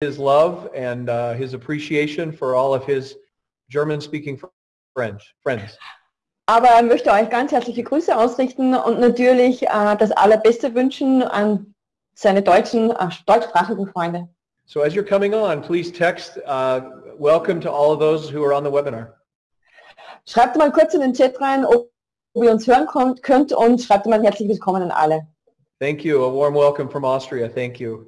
his love and uh, his appreciation for all of his German-speaking friends. friends. Aber er möchte euch ganz herzliche Grüße ausrichten und natürlich äh, das Allerbeste wünschen an seine deutschen, äh, deutschsprachigen Freunde. So as you're coming on, please text uh, welcome to all of those who are on the webinar. Schreibt mal kurz in den Chat rein, ob ihr uns hören könnt und schreibt mal herzlich willkommen an alle. Thank you. A warm welcome from Austria. Thank you.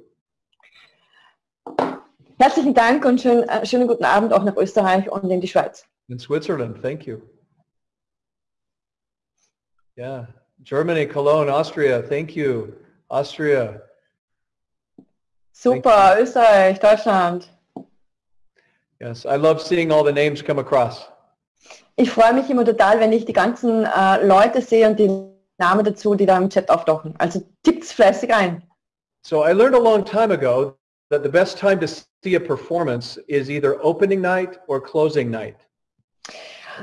Herzlichen Dank und schön, äh, schönen guten Abend auch nach Österreich und in die Schweiz. In Switzerland. Thank you. Yeah. Germany, Cologne, Austria. Thank you. Austria. Super, Österreich, Deutschland. Yes, I love seeing all the names come across. Ich freue mich immer total, wenn ich die ganzen äh, Leute sehe und die Namen dazu, die da im Chat auftauchen. Also tippt's fleißig ein. So I learned a long time ago that the best time to see a performance is either opening night or closing night.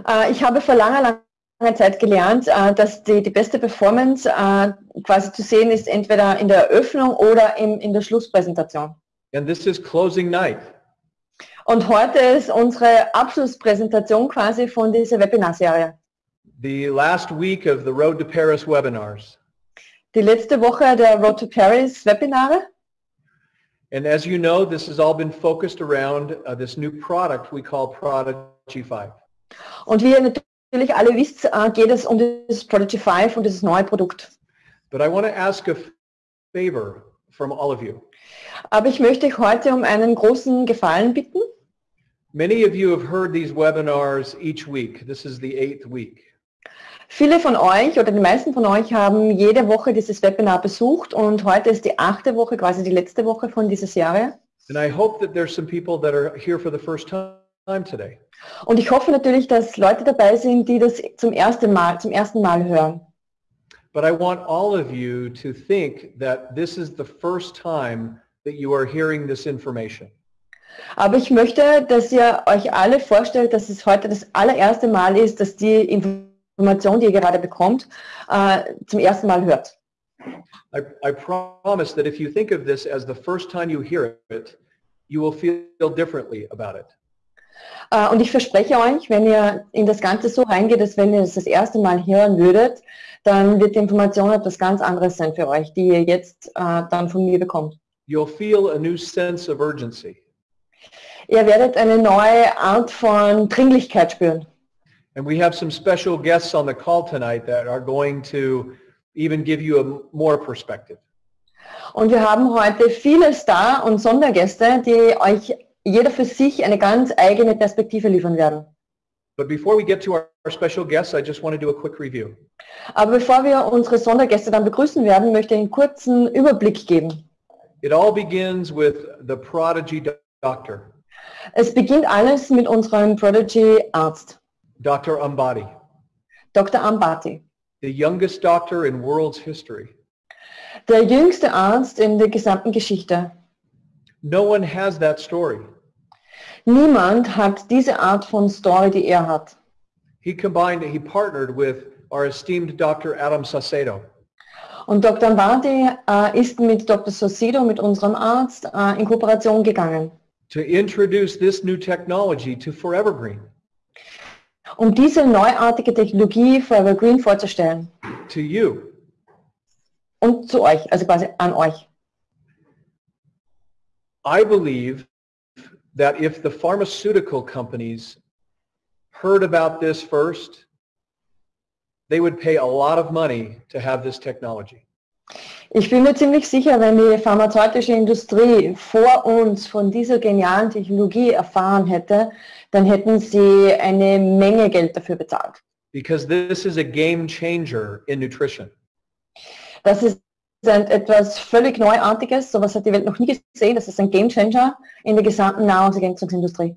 Äh, ich habe vor langer, langer Zeit gelernt, äh, dass die, die beste Performance äh, quasi zu sehen ist, entweder in der Eröffnung oder im, in der Schlusspräsentation. And this is closing night. Und heute ist unsere Abschlusspräsentation quasi von dieser Webinarserie. The last week of the Road to Paris webinars. Die letzte Woche der Road to Paris Webinare. And as you know, this has all been focused around uh, this new product we call Prodigy 5. Und wie ihr natürlich alle wisst, äh, geht es um das Prodigy 5 und dieses neue Produkt. But I want to ask a favor from all of you. Aber ich möchte euch heute um einen großen Gefallen bitten. Many of you have heard these webinars each week. This is the eighth week. Viele von euch oder die meisten von euch haben jede Woche dieses Webinar besucht und heute ist die achte Woche, quasi die letzte Woche von dieser Serie. And I hope that there's some people that are here for the first time today. Und ich hoffe natürlich, dass Leute dabei sind, die das zum ersten Mal, zum ersten Mal hören. But I want all of you to think that this is the first time that you are hearing this information. Aber ich möchte, dass ihr euch alle vorstellt, dass es heute das allererste Mal ist, dass die Information, die ihr gerade bekommt, äh, zum ersten Mal hört. I, I promise that if you think of this as the first time you hear it, you will feel differently about it. Äh, und ich verspreche euch, wenn ihr in das Ganze so reingeht, dass wenn ihr es das erste Mal hören würdet, dann wird die Information etwas ganz anderes sein für euch, die ihr jetzt äh, dann von mir bekommt. You'll feel a new sense of urgency. Ihr werdet eine neue Art von Dringlichkeit spüren. And we have some special guests on the call tonight that are going to even give you a more perspective. Und wir haben heute viele Star- und Sondergäste, die euch jeder für sich eine ganz eigene Perspektive liefern werden. But before we get to our, our special guests, I just want to do a quick review. Aber bevor wir unsere Sondergäste dann begrüßen werden, möchte ich einen kurzen Überblick geben. It all begins with the prodigy doctor, Es beginnt alles mit unserem Prodigy-Arzt, Dr. Ambati, Dr. Ambati, the youngest doctor in world's history. der jüngste Arzt in der gesamten Geschichte. No one has that story. Niemand hat diese Art von Story, die er hat. He combined, he partnered with our esteemed Dr. Adam Sacedo. Und Dr. Ambati äh, ist mit Dr. Sosido, mit unserem Arzt, äh, in Kooperation gegangen, to introduce this new technology to Forever Green, um diese neuartige Technologie Forever Green vorzustellen. to you. Und zu euch, also quasi an euch. I believe that if the pharmaceutical companies heard about this first, they would pay a lot of money to have this technology. Ich bin mir ziemlich sicher, wenn die pharmazeutische Industrie vor uns von dieser genialen Technologie erfahren hätte, dann hätten sie eine Menge Geld dafür bezahlt. Because this is a game changer in nutrition. Das ist etwas völlig Neuartiges, sowas hat die Welt noch nie gesehen, das ist ein Gamechanger in der gesamten Nahrungsergänzungsindustrie.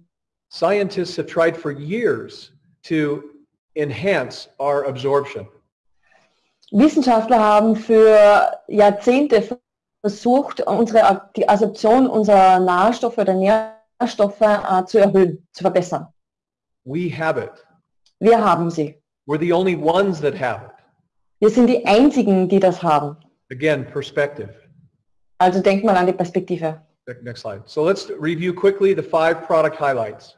Scientists have tried for years to enhance our absorption. Wissenschaftler haben für Jahrzehnte versucht, unsere, die Absorption unserer Nahrstoffe oder Nährstoffe äh, zu erhöhen, zu verbessern. We have it. Wir haben sie. We're the only ones that have it. Wir sind die Einzigen, die das haben. Again, perspective. Also denkt mal an die Perspektive. Next slide. So let's review quickly the five product highlights.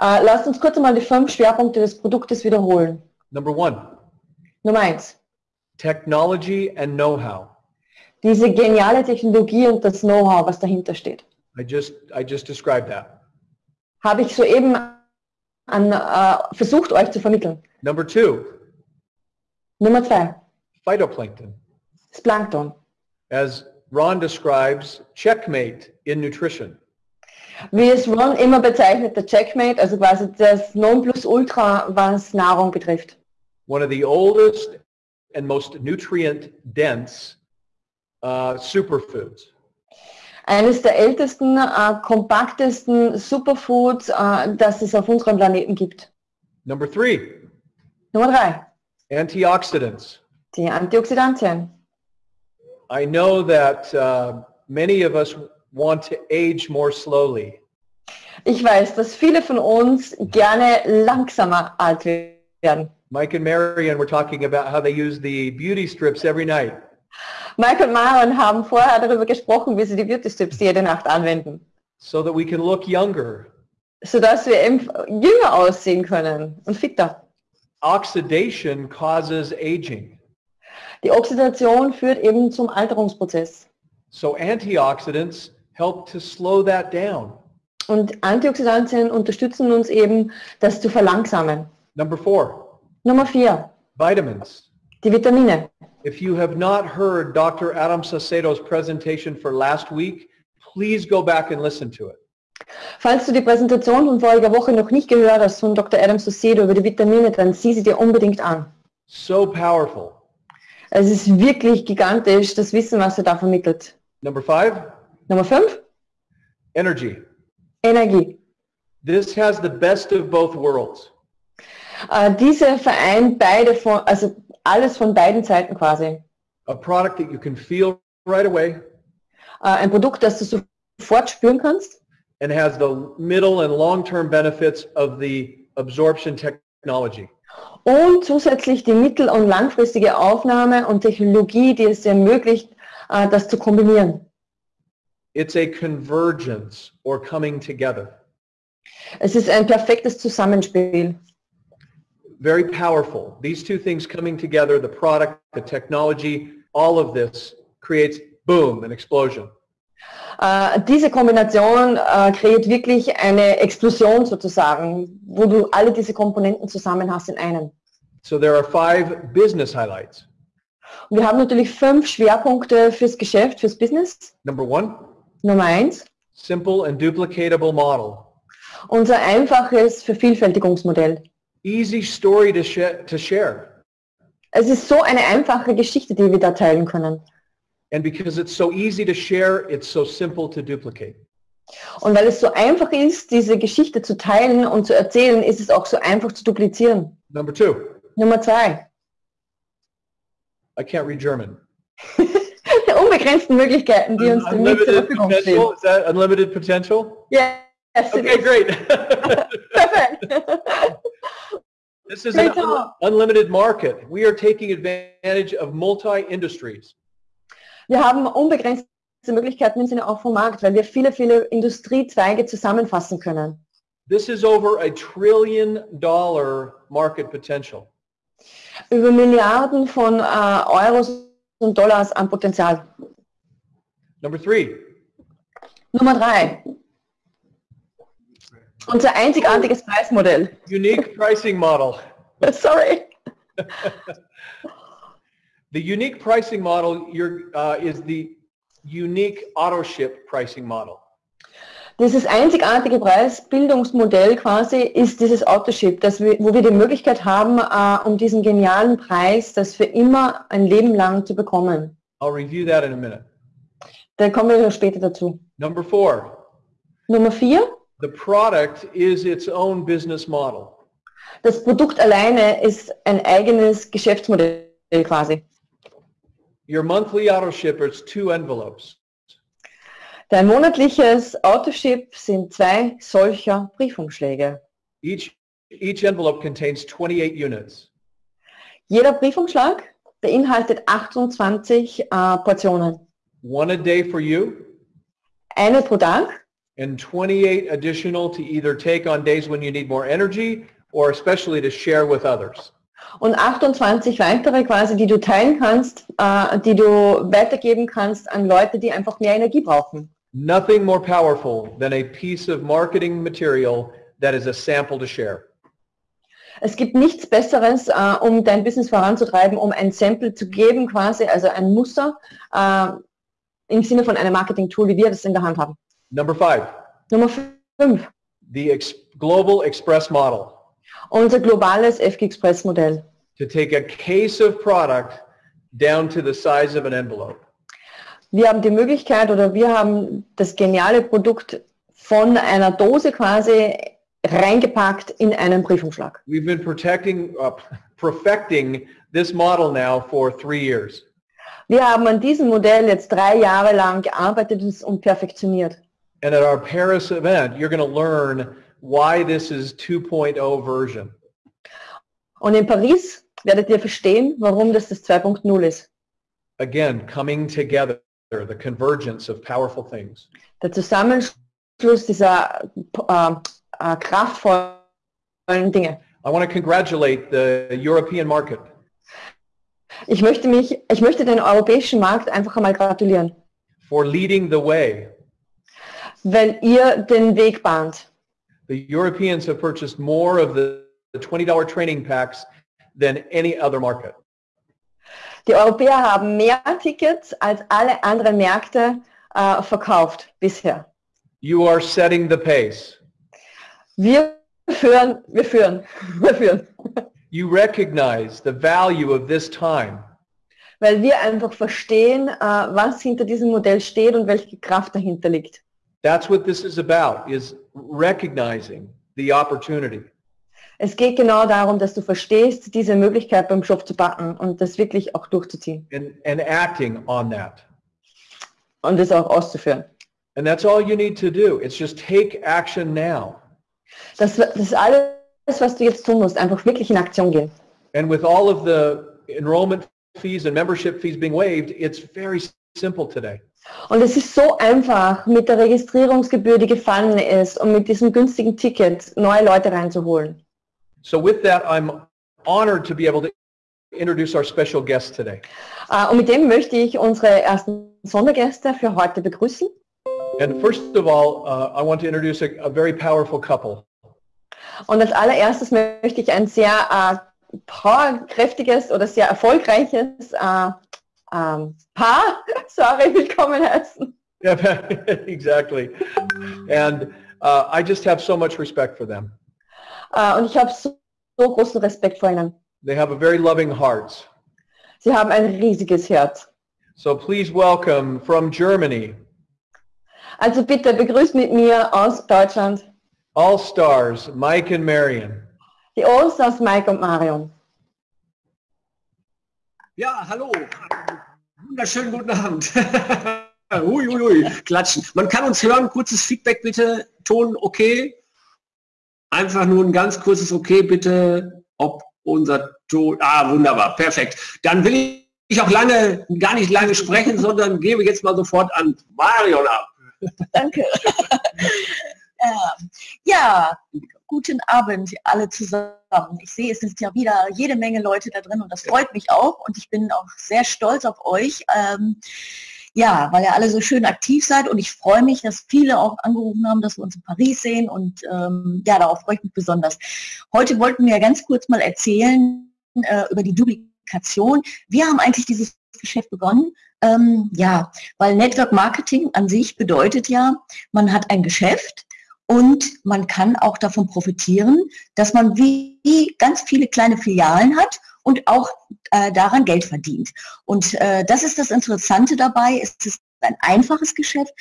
Äh, lasst uns kurz einmal die fünf Schwerpunkte des Produktes wiederholen. Number one, Nummer eins, technology and know-how. diese geniale Technologie und das Know-how, was dahinter steht. I just, I just described that. Habe ich soeben an, äh, versucht, euch zu vermitteln. Number two, Nummer zwei, phytoplankton. das Plankton. As Ron describes, checkmate in nutrition. Wie es Ron immer bezeichnet, der Checkmate, also quasi das Nonplusultra, was Nahrung betrifft. One of the oldest and most nutrient-dense uh, superfoods. Eines der ältesten, äh, kompaktesten Superfoods, äh, das es auf unserem Planeten gibt. Number three, Nummer drei, antioxidants. die Antioxidantien. I know that uh, many of us want to age more slowly. Ich weiß, dass viele von uns gerne langsamer alt werden. Mike and Marion were talking about how they use the beauty strips every night. Mike und Maren haben vorher darüber gesprochen, wie sie die Beauty Strips jede Nacht anwenden, so that we can look younger. sodass wir jünger aussehen können und fitter. Oxidation causes aging. Die Oxidation führt eben zum Alterungsprozess. So antioxidants help to slow that down. Und Antioxidantien unterstützen uns eben, das zu verlangsamen. Number four, Nummer vier, vitamins. die Vitamine. If you have not heard Dr. Adam Sacedo's presentation for last week, please go back and listen to it. Falls du die Präsentation von voriger Woche noch nicht gehört hast von Dr. Adam Saucedo über die Vitamine, dann sieh sie dir unbedingt an. So powerful. Es ist wirklich gigantisch, das Wissen, was er da vermittelt. Number five, Nummer fünf, energy. Energie. This has the best of both worlds. Äh, diese vereint beide von, also alles von beiden Seiten quasi. A product that you can feel right away Äh, ein Produkt, das du sofort spüren kannst and has the middle and long-term benefits of the absorption technology. und zusätzlich die mittel- und langfristige Aufnahme und Technologie, die es ermöglicht, äh, das zu kombinieren. It's a convergence or coming together. Es ist ein perfektes Zusammenspiel. Very powerful. These two things coming together, the product, the technology, all of this creates, boom, an explosion. Äh, diese Kombination äh, kreiert wirklich eine Explosion sozusagen, wo du alle diese Komponenten zusammen hast in einem. So there are five business highlights. Und wir haben natürlich fünf Schwerpunkte fürs Geschäft, fürs Business. Number one, Nummer eins, simple and duplicatable model. unser einfaches Vervielfältigungsmodell. Easy story to, sh- to share. Es ist so eine einfache Geschichte, die wir da teilen können. And because it's so easy to share, it's so simple to duplicate. Und weil es so einfach ist, diese Geschichte zu teilen und zu erzählen, ist es auch so einfach zu duplizieren. Number two, Nummer zwei, I can't read German. unbegrenzten Möglichkeiten, die uns damit zur Verfügung stehen. potential? Is that unlimited potential? Yes, Okay, great. Perfect. this is an Great job. un- unlimited market. We are taking advantage of multi-industries. Wir haben unbegrenzte Möglichkeiten im Sinne auch vom Markt, weil wir viele, viele Industriezweige zusammenfassen können. This is over a trillion dollar market potential. Über Milliarden von äh, Euros und Dollars an Potenzial. Number three, Nummer drei. Unser einzigartiges Preismodell. unique pricing model. Sorry. The unique pricing model uh, is the unique auto ship pricing model. Dieses einzigartige Preisbildungsmodell quasi ist dieses Autoship, das wir, wo wir die Möglichkeit haben, äh, um diesen genialen Preis, das für immer ein Leben lang zu bekommen. I'll review that in a minute. Da kommen wir später dazu. Number four, Nummer vier. The product is its own business model. Das Produkt alleine ist ein eigenes Geschäftsmodell quasi. Your monthly auto shipper is two envelopes. Dein monatliches Autoship sind zwei solcher Briefumschläge. Each, each envelope contains 28 units. Jeder Briefumschlag beinhaltet 28 äh, Portionen. One a day for you, Eine pro Tag and 28 additional to either take on days when you need more energy or especially to share with others. und 28 weitere quasi, die du teilen kannst, äh, die du weitergeben kannst an Leute, die einfach mehr Energie brauchen. Nothing more powerful than a piece of marketing material that is a sample to share. Es gibt nichts Besseres, äh, um dein Business voranzutreiben, um ein Sample zu geben quasi, also ein Muster äh, im Sinne von einem Marketing-Tool, wie wir das in der Hand haben. Number five, Nummer 5, the ex- Global Express Model. unser globales FG Express Modell. To take a case of product down to the size of an envelope. Wir haben die Möglichkeit oder wir haben das geniale Produkt von einer Dose quasi reingepackt in einen Briefumschlag. We've been protecting, uh, perfecting this model now for three years. Wir haben an diesem Modell jetzt drei Jahre lang gearbeitet und perfektioniert. And at our Paris event, you're going to learn why this is 2.0 version. Und in Paris werdet ihr verstehen, warum das das 2.0 ist. Again, coming together, the convergence of powerful things. Der Zusammenschluss dieser äh, äh, kraftvollen Dinge. I want to congratulate the European market. Ich möchte mich, ich möchte den europäischen Markt einfach einmal gratulieren, for leading the way. Weil ihr den Weg bahnt. The Europeans have purchased more of the the $20 training packs than any other market. Die Europäer haben mehr Tickets als alle anderen Märkte äh, verkauft bisher. You are setting the pace. Wir führen, wir führen, wir führen, You recognize the value of this time. weil wir einfach verstehen, äh, was hinter diesem Modell steht und welche Kraft dahinter liegt. That's what this is about, is recognizing the opportunity. Es geht genau darum, dass du verstehst, diese Möglichkeit beim Schopf zu backen und das wirklich auch durchzuziehen and, and acting on that. und das auch auszuführen. And that's all you need to do. It's just take action now. Das, das ist alles, was du jetzt tun musst, einfach wirklich in Aktion gehen. And with all of the enrollment fees and membership fees being waived, it's very simple today. Und es ist so einfach, mit der Registrierungsgebühr, die gefallen ist, und mit diesem günstigen Ticket neue Leute reinzuholen. So with that, I'm honored to be able to introduce our special guest today. Äh, Und mit dem möchte ich unsere ersten Sondergäste für heute begrüßen. And first of all, uh, I want to introduce a, a very powerful couple. Und als allererstes möchte ich ein sehr äh, powerkräftiges oder sehr erfolgreiches Paar, sorry, willkommen heißen. Yeah, exactly. And uh, I just have so much respect for them. Äh, und ich habe so, so großen Respekt vor ihnen. They have a very loving heart. Sie haben ein riesiges Herz. So please welcome from Germany, Also bitte begrüßt mit mir aus Deutschland All Stars, Mike and Marion. die Allstars Mike und Marion. Ja, hallo. Wunderschönen guten Abend. ui, ui, ui, klatschen. Man kann uns hören, kurzes Feedback bitte, Ton okay. Einfach nur ein ganz kurzes Okay bitte, ob unser Ton, ah wunderbar, perfekt. Dann will ich auch lange, gar nicht lange sprechen, sondern gebe jetzt mal sofort an Marion ab. Danke. Ähm, ja, guten Abend alle zusammen. Ich sehe, es sind ja wieder jede Menge Leute da drin und das freut mich auch und ich bin auch sehr stolz auf euch. Ähm, ja, weil ihr alle so schön aktiv seid und ich freue mich, dass viele auch angerufen haben, dass wir uns in Paris sehen und ähm, ja, darauf freue ich mich besonders. Heute wollten wir ganz kurz mal erzählen äh, über die Duplikation. Wir haben eigentlich dieses Geschäft begonnen. Ähm, ja, weil Network Marketing an sich bedeutet ja, man hat ein Geschäft und man kann auch davon profitieren, dass man wie ganz viele kleine Filialen hat und auch äh, daran Geld verdient. Und äh, das ist das Interessante dabei. Es ist ein einfaches Geschäft,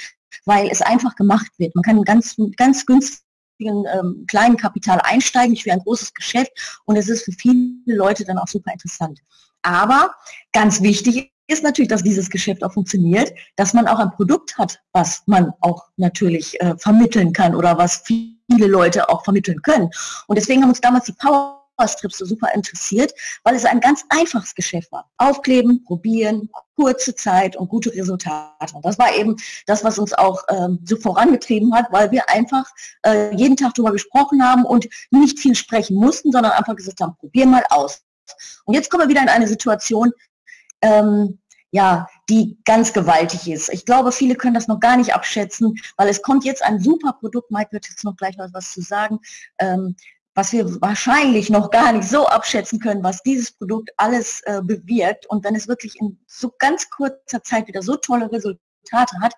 weil es einfach gemacht wird. Man kann ganz, ganz günstigen ähm, kleinen Kapital einsteigen für ein großes Geschäft und es ist für viele Leute dann auch super interessant. Aber ganz wichtig ist natürlich, dass dieses Geschäft auch funktioniert, dass man auch ein Produkt hat, was man auch natürlich äh, vermitteln kann oder was viele Leute auch vermitteln können. Und deswegen haben uns damals die Power Powerstrips so super interessiert, weil es ein ganz einfaches Geschäft war. Aufkleben, probieren, kurze Zeit und gute Resultate. Und das war eben das, was uns auch ähm, so vorangetrieben hat, weil wir einfach äh, jeden Tag darüber gesprochen haben und nicht viel sprechen mussten, sondern einfach gesagt haben, probier mal aus. Und jetzt kommen wir wieder in eine Situation, ähm, ja, die ganz gewaltig ist. Ich glaube, viele können das noch gar nicht abschätzen, weil es kommt jetzt ein super Produkt, Mike wird jetzt noch gleich noch was zu sagen, ähm, was wir wahrscheinlich noch gar nicht so abschätzen können, was dieses Produkt alles äh, bewirkt. Und wenn es wirklich in so ganz kurzer Zeit wieder so tolle Resultate hat,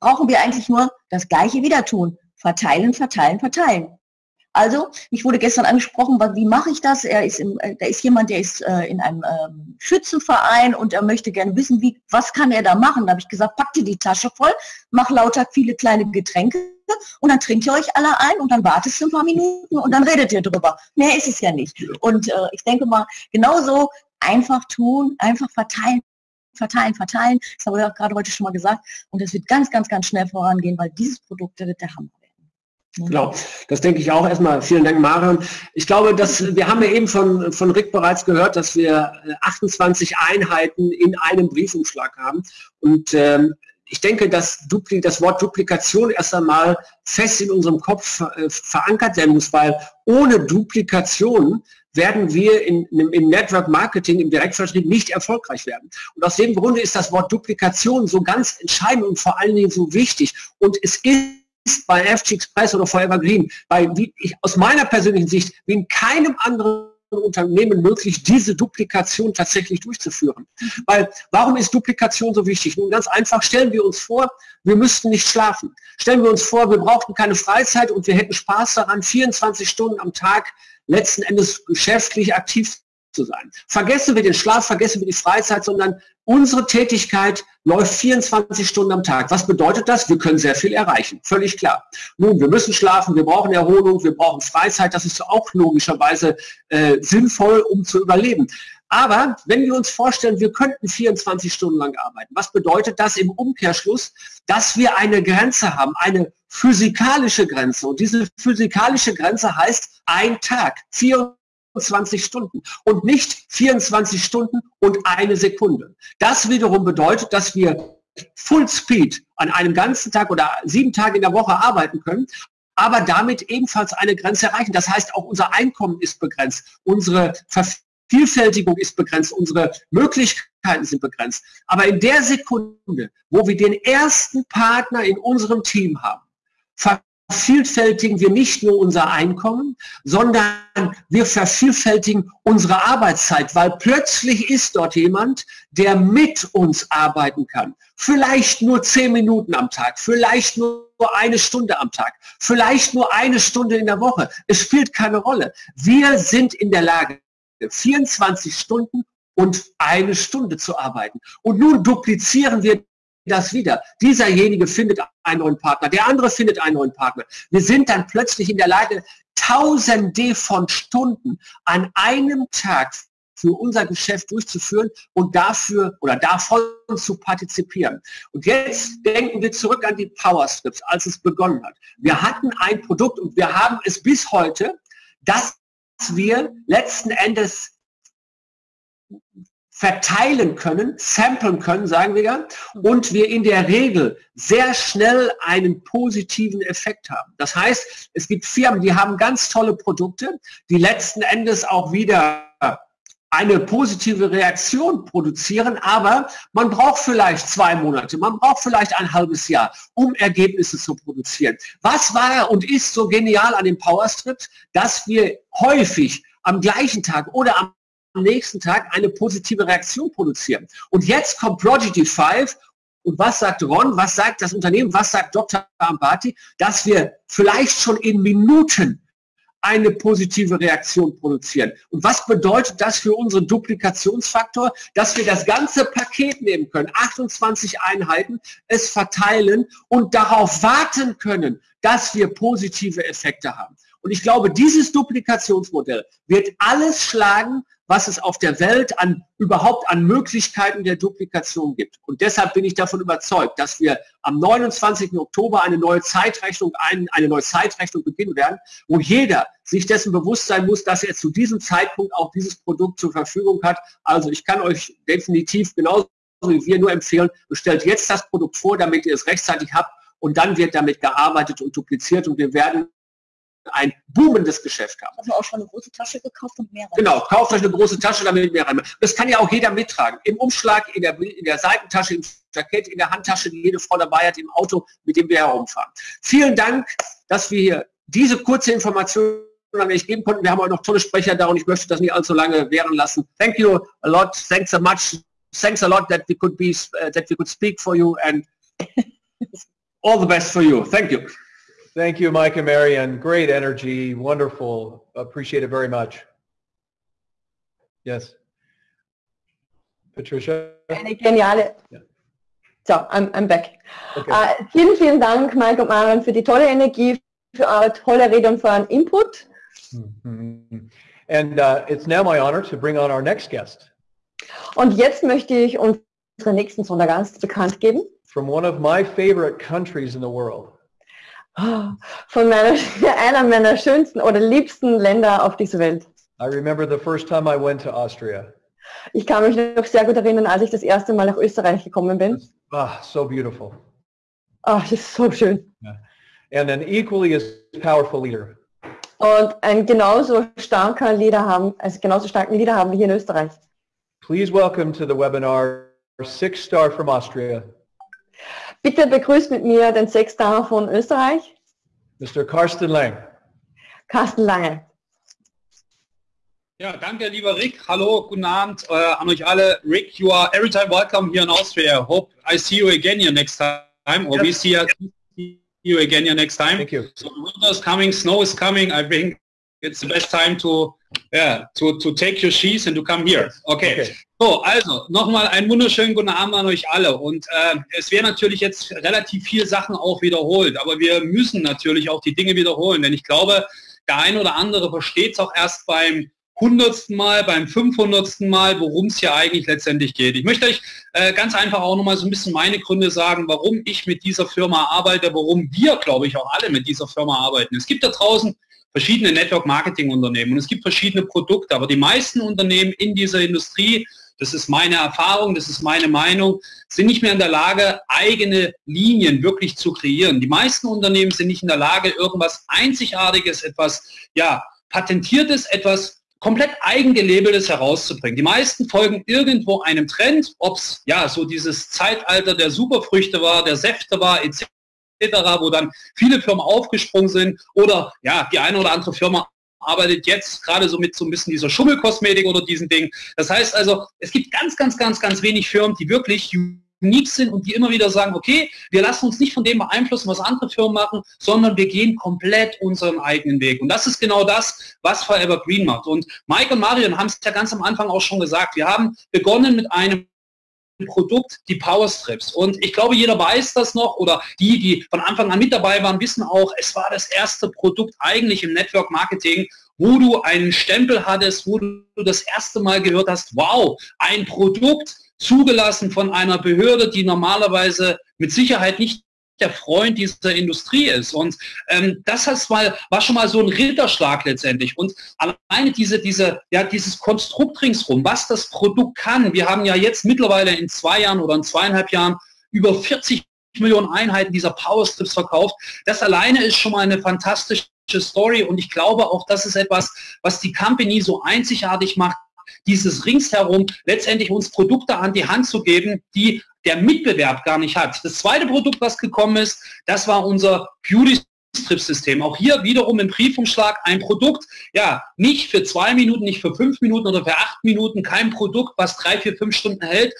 brauchen wir eigentlich nur das Gleiche wieder tun. Verteilen, verteilen, verteilen. Also, ich wurde gestern angesprochen, wie mache ich das? Er ist im, äh, da ist jemand, der ist äh, in einem ähm, Schützenverein und er möchte gerne wissen, wie, was kann er da machen? Da habe ich gesagt, pack dir die Tasche voll, mach lauter viele kleine Getränke und dann trinkt ihr euch alle ein und dann wartest du ein paar Minuten und dann redet ihr drüber. Mehr ist es ja nicht. Und äh, ich denke mal, genauso einfach tun, einfach verteilen, verteilen, verteilen. Das habe ich auch gerade heute schon mal gesagt. Und es wird ganz, ganz, ganz schnell vorangehen, weil dieses Produkt wird der Hammer. Genau, das denke ich auch. Erstmal vielen Dank, Marion. Ich glaube, dass wir haben ja eben von, von Rick bereits gehört, dass wir 28 äh, Einheiten in einem Briefumschlag haben. Und ähm, ich denke, dass Dupli das Wort Duplikation erst einmal fest in unserem Kopf äh, verankert werden muss, weil ohne Duplikation werden wir in, im Network Marketing, im Direktvertrieb nicht erfolgreich werden. Und aus dem Grunde ist das Wort Duplikation so ganz entscheidend und vor allen Dingen so wichtig. Und es ist bei FG Express oder Forever Green, bei, wie ich, aus meiner persönlichen Sicht, wie in keinem anderen Unternehmen möglich, diese Duplikation tatsächlich durchzuführen. Weil, warum ist Duplikation so wichtig? Nun ganz einfach, stellen wir uns vor, wir müssten nicht schlafen. Stellen wir uns vor, wir brauchten keine Freizeit und wir hätten Spaß daran, 24 Stunden am Tag letzten Endes geschäftlich aktiv zu sein. Vergessen wir den Schlaf, vergessen wir die Freizeit, sondern unsere Tätigkeit läuft 24 Stunden am Tag. Was bedeutet das? Wir können sehr viel erreichen, völlig klar. Nun, wir müssen schlafen, wir brauchen Erholung, wir brauchen Freizeit, das ist auch logischerweise äh, sinnvoll, um zu überleben. Aber wenn wir uns vorstellen, wir könnten 24 Stunden lang arbeiten, was bedeutet das im Umkehrschluss? Dass wir eine Grenze haben, eine physikalische Grenze. Und diese physikalische Grenze heißt ein Tag, 24 24 Stunden und nicht 24 Stunden und eine Sekunde. Das wiederum bedeutet, dass wir Full Speed an einem ganzen Tag oder sieben Tage in der Woche arbeiten können, aber damit ebenfalls eine Grenze erreichen. Das heißt, auch unser Einkommen ist begrenzt, unsere Vervielfältigung ist begrenzt, unsere Möglichkeiten sind begrenzt. Aber in der Sekunde, wo wir den ersten Partner in unserem Team haben, vervielfältigen wir nicht nur unser Einkommen, sondern wir vervielfältigen unsere Arbeitszeit, weil plötzlich ist dort jemand, der mit uns arbeiten kann. Vielleicht nur zehn Minuten am Tag, vielleicht nur eine Stunde am Tag, vielleicht nur eine Stunde in der Woche. Es spielt keine Rolle. Wir sind in der Lage, 24 Stunden und eine Stunde zu arbeiten. Und nun duplizieren wir das wieder. Dieserjenige findet einen neuen Partner, der andere findet einen neuen Partner. Wir sind dann plötzlich in der Lage, tausende von Stunden an einem Tag für unser Geschäft durchzuführen und dafür oder davon zu partizipieren. Und jetzt denken wir zurück an die Power Strips, als es begonnen hat. Wir hatten ein Produkt und wir haben es bis heute, dass wir letzten Endes verteilen können, samplen können, sagen wir ja, und wir in der Regel sehr schnell einen positiven Effekt haben. Das heißt, es gibt Firmen, die haben ganz tolle Produkte, die letzten Endes auch wieder eine positive Reaktion produzieren, aber man braucht vielleicht zwei Monate, man braucht vielleicht ein halbes Jahr, um Ergebnisse zu produzieren. Was war und ist so genial an dem Powerstrip, dass wir häufig am gleichen Tag oder am am nächsten Tag eine positive Reaktion produzieren. Und jetzt kommt Prodigy 5 und was sagt Ron, was sagt das Unternehmen, was sagt Dr. Ambati, dass wir vielleicht schon in Minuten eine positive Reaktion produzieren. Und was bedeutet das für unseren Duplikationsfaktor? Dass wir das ganze Paket nehmen können, 28 Einheiten, es verteilen und darauf warten können, dass wir positive Effekte haben. Und ich glaube, dieses Duplikationsmodell wird alles schlagen, was es auf der Welt an überhaupt an Möglichkeiten der Duplikation gibt. Und deshalb bin ich davon überzeugt, dass wir am 29. Oktober eine neue Zeitrechnung, ein, eine neue Zeitrechnung beginnen werden, wo jeder sich dessen bewusst sein muss, dass er zu diesem Zeitpunkt auch dieses Produkt zur Verfügung hat. Also ich kann euch definitiv genauso wie wir nur empfehlen, bestellt jetzt das Produkt vor, damit ihr es rechtzeitig habt und dann wird damit gearbeitet und dupliziert und wir werden ein boomendes Geschäft haben. Haben wir auch schon eine große Tasche gekauft und mehr rein. Genau, kauft euch eine große Tasche, damit mehr rein. Das kann ja auch jeder mittragen. Im Umschlag, in der, in der Seitentasche, im Jackett, in der Handtasche, die jede Frau dabei hat, im Auto, mit dem wir herumfahren. Vielen Dank, dass wir hier diese kurze Information ich geben konnten. Wir haben auch noch tolle Sprecher da und ich möchte das nicht allzu lange währen lassen. Thank you a lot. Thanks so much. Thanks a lot that we could be uh, that we could speak for you and all the best for you. Thank you. Thank you, Mike and Marianne. Great energy. Wonderful. Appreciate it very much. Yes. Patricia? Eine geniale. Yeah. So, I'm, I'm back. Okay. Uh, vielen, vielen Dank, Mike und Marianne, für die tolle Energie, für eure tolle Rede und für euren Input. Mm -hmm. And uh, it's now my honor to bring on our next guest. Und jetzt möchte ich unseren nächsten Sondergast bekannt geben. From one of my favorite countries in the world. Von meiner, einer meiner schönsten oder liebsten Länder auf dieser Welt. I remember the first time I went to Austria. Ich kann mich noch sehr gut erinnern, als ich das erste Mal nach Österreich gekommen bin. Ah, so beautiful. Ah, das ist so schön. Yeah. And an equally as powerful leader. Und ein genauso starker Leader haben, also genauso starken Leader haben wir hier in Österreich. Please welcome to the webinar Six Star from Austria. Bitte begrüßt mit mir den Sechstar von Österreich. Mr. Carsten Lang. Carsten Lange. Ja, danke, lieber Rick. Hallo, guten Abend äh, an euch alle. Rick, you are every time welcome here in Austria. Hope I see you again here next time, or yes. we see you again here next time. Thank you. So winter is coming, snow is coming. I think it's the best time to yeah to to take your skis and to come here. Okay. okay. So, also nochmal einen wunderschönen guten Abend an euch alle. Und äh, es werden natürlich jetzt relativ viele Sachen auch wiederholt, aber wir müssen natürlich auch die Dinge wiederholen, denn ich glaube, der ein oder andere versteht es auch erst beim hundertsten Mal, beim 500. Mal, worum es hier eigentlich letztendlich geht. Ich möchte euch äh, ganz einfach auch nochmal so ein bisschen meine Gründe sagen, warum ich mit dieser Firma arbeite, warum wir, glaube ich, auch alle mit dieser Firma arbeiten. Es gibt da draußen verschiedene Network-Marketing-Unternehmen und es gibt verschiedene Produkte, aber die meisten Unternehmen in dieser Industrie das ist meine Erfahrung, das ist meine Meinung, sind nicht mehr in der Lage, eigene Linien wirklich zu kreieren. Die meisten Unternehmen sind nicht in der Lage, irgendwas Einzigartiges, etwas ja, Patentiertes, etwas komplett eigengelabeltes herauszubringen. Die meisten folgen irgendwo einem Trend, ob es ja so dieses Zeitalter der Superfrüchte war, der Säfte war, etc., wo dann viele Firmen aufgesprungen sind oder ja, die eine oder andere Firma arbeitet jetzt gerade so mit so ein bisschen dieser Schummelkosmetik oder diesen Ding. Das heißt also, es gibt ganz, ganz, ganz, ganz wenig Firmen, die wirklich unique sind und die immer wieder sagen, okay, wir lassen uns nicht von dem beeinflussen, was andere Firmen machen, sondern wir gehen komplett unseren eigenen Weg. Und das ist genau das, was Forever Green macht. Und Mike und Marion haben es ja ganz am Anfang auch schon gesagt. Wir haben begonnen mit einem Produkt die Powerstrips. Und ich glaube, jeder weiß das noch oder die, die von Anfang an mit dabei waren, wissen auch, es war das erste Produkt eigentlich im Network Marketing, wo du einen Stempel hattest, wo du das erste Mal gehört hast, wow, ein Produkt zugelassen von einer Behörde, die normalerweise mit Sicherheit nicht der Freund dieser Industrie ist. Und ähm, das heißt mal, war schon mal so ein Ritterschlag letztendlich. Und alleine diese, diese, ja, dieses Konstrukt ringsrum, was das Produkt kann. Wir haben ja jetzt mittlerweile in zwei Jahren oder in zweieinhalb Jahren über 40 Millionen Einheiten dieser Powerstrips verkauft. Das alleine ist schon mal eine fantastische Story und ich glaube auch, das ist etwas, was die Company so einzigartig macht, dieses ringsherum letztendlich uns Produkte an die Hand zu geben, die der Mitbewerb gar nicht hat. Das zweite Produkt, was gekommen ist, das war unser Beauty Strip-System. Auch hier wiederum im Briefumschlag ein Produkt, ja, nicht für zwei Minuten, nicht für fünf Minuten oder für acht Minuten, kein Produkt, was drei, vier, fünf Stunden hält,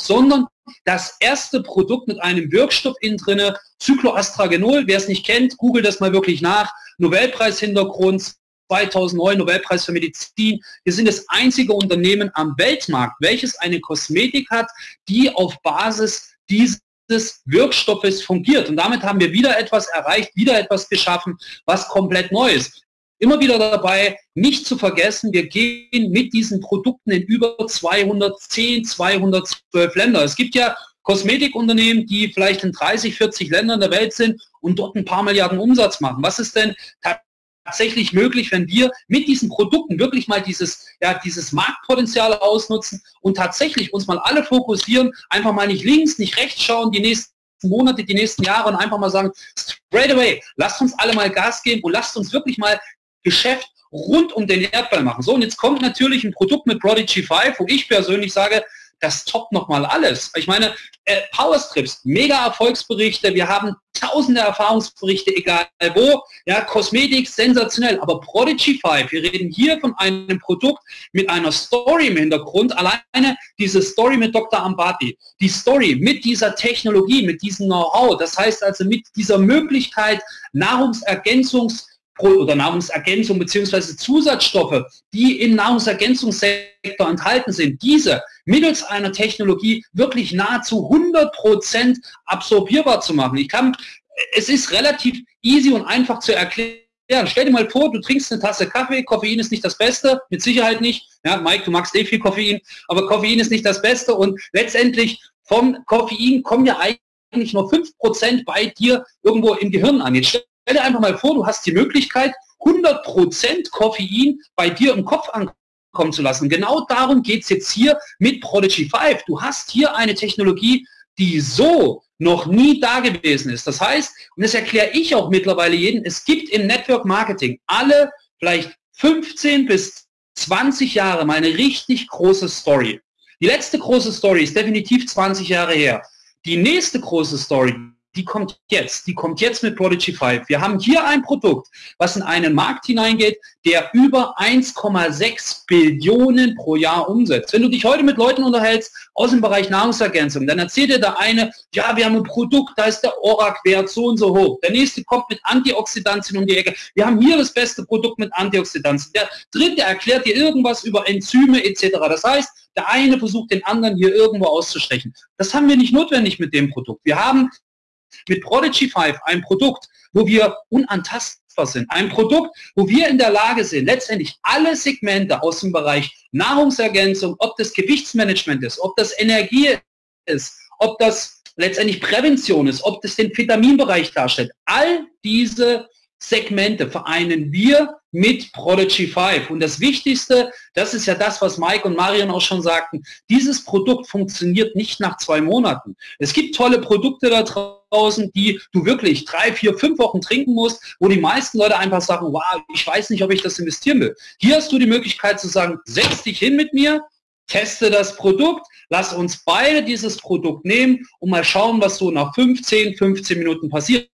sondern das erste Produkt mit einem Wirkstoff innen drinne, Cycloastragenol. Wer es nicht kennt, googelt das mal wirklich nach. Nobelpreis-Hintergrund, 2009 Nobelpreis für Medizin. Wir sind das einzige Unternehmen am Weltmarkt, welches eine Kosmetik hat, die auf Basis dieses Wirkstoffes fungiert. Und damit haben wir wieder etwas erreicht, wieder etwas geschaffen, was komplett neu ist. immer wieder dabei, nicht zu vergessen, wir gehen mit diesen Produkten in über 210, 212 Länder. Es gibt ja Kosmetikunternehmen, die vielleicht in 30, 40 Ländern der Welt sind und dort ein paar Milliarden Umsatz machen. Was ist denn tatsächlich möglich, wenn wir mit diesen Produkten wirklich mal dieses, ja, dieses Marktpotenzial ausnutzen und tatsächlich uns mal alle fokussieren, einfach mal nicht links, nicht rechts schauen, die nächsten Monate, die nächsten Jahre und einfach mal sagen, straight away, lasst uns alle mal Gas geben und lasst uns wirklich mal Geschäft rund um den Erdball machen. So, und jetzt kommt natürlich ein Produkt mit Prodigy 5, wo ich persönlich sage, das toppt nochmal alles. Ich meine, äh, Powerstrips, mega Erfolgsberichte, wir haben tausende Erfahrungsberichte, egal wo, ja, Kosmetik, sensationell, aber Prodigy 5, wir reden hier von einem Produkt mit einer Story im Hintergrund, alleine diese Story mit Dr. Ambati, die Story mit dieser Technologie, mit diesem Know-how, das heißt also mit dieser Möglichkeit, Nahrungsergänzungs- oder Nahrungsergänzung bzw. Zusatzstoffe, die im Nahrungsergänzungssektor enthalten sind, diese mittels einer Technologie wirklich nahezu 100% absorbierbar zu machen. Ich kann, es ist relativ easy und einfach zu erklären. Stell dir mal vor, du trinkst eine Tasse Kaffee, Koffein ist nicht das Beste, mit Sicherheit nicht. Ja, Mike, du magst eh viel Koffein, aber Koffein ist nicht das Beste und letztendlich vom Koffein kommen ja eigentlich nur 5% bei dir irgendwo im Gehirn an. Jetzt Stell dir einfach mal vor, du hast die Möglichkeit, 100% Koffein bei dir im Kopf ankommen zu lassen. Genau darum geht es jetzt hier mit Prodigy 5. Du hast hier eine Technologie, die so noch nie da gewesen ist. Das heißt, und das erkläre ich auch mittlerweile jedem, es gibt im Network Marketing alle vielleicht 15 bis 20 Jahre mal eine richtig große Story. Die letzte große Story ist definitiv 20 Jahre her. Die nächste große Story, die kommt jetzt. Die kommt jetzt mit Prodigy 5. Wir haben hier ein Produkt, was in einen Markt hineingeht, der über 1,6 Billionen pro Jahr umsetzt. Wenn du dich heute mit Leuten unterhältst aus dem Bereich Nahrungsergänzung, dann erzählt dir der eine, ja, wir haben ein Produkt, da ist der ORAC-Wert so und so hoch. Der nächste kommt mit Antioxidantien um die Ecke. Wir haben hier das beste Produkt mit Antioxidantien. Der dritte erklärt dir irgendwas über Enzyme etc. Das heißt, der eine versucht den anderen hier irgendwo auszustechen. Das haben wir nicht notwendig mit dem Produkt. Wir haben mit Prodigy 5 ein Produkt, wo wir unantastbar sind. Ein Produkt, wo wir in der Lage sind, letztendlich alle Segmente aus dem Bereich Nahrungsergänzung, ob das Gewichtsmanagement ist, ob das Energie ist, ob das letztendlich Prävention ist, ob das den Vitaminbereich darstellt. All diese Segmente vereinen wir mit Prodigy 5. Und das Wichtigste, das ist ja das, was Mike und Marion auch schon sagten, dieses Produkt funktioniert nicht nach zwei Monaten. Es gibt tolle Produkte da draußen, die du wirklich drei, vier, fünf Wochen trinken musst, wo die meisten Leute einfach sagen, wow, ich weiß nicht, ob ich das investieren will. Hier hast du die Möglichkeit zu sagen, setz dich hin mit mir, teste das Produkt, lass uns beide dieses Produkt nehmen und mal schauen, was so nach 15, 15 Minuten passiert.